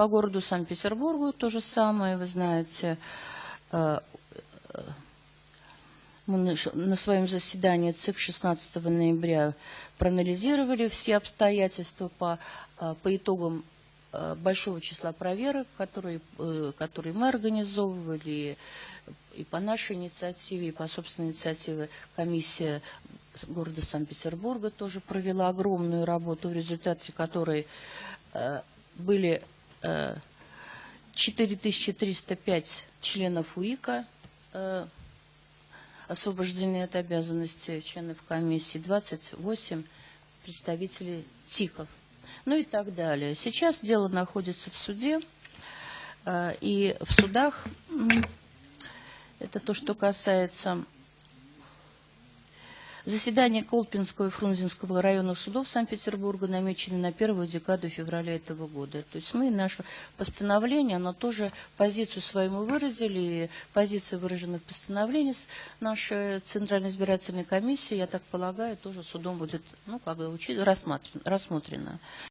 По городу Санкт-Петербургу то же самое, вы знаете. э, э, Мы на своем заседании ЦИК 16 ноября проанализировали все обстоятельства по, э, по итогам большого числа проверок, которые, которые мы организовывали, и по нашей инициативе, и по собственной инициативе комиссия города Санкт-Петербурга тоже провела огромную работу, в результате которой были 4305 членов УИКа э, освобождены от обязанности членов комиссии, 28 представителей ТИКов, ну и так далее. Сейчас дело находится в суде, э, и в судах, это то, что касается Заседания Колпинского и Фрунзенского районных судов Санкт-Петербурга намечены на первую декаду февраля этого года. То есть мы наше постановление, оно тоже позицию свою мы выразили, и позиция выражена в постановлении нашей Центральной избирательной комиссии, я так полагаю, тоже судом будет ну, как бы, рассмотрена.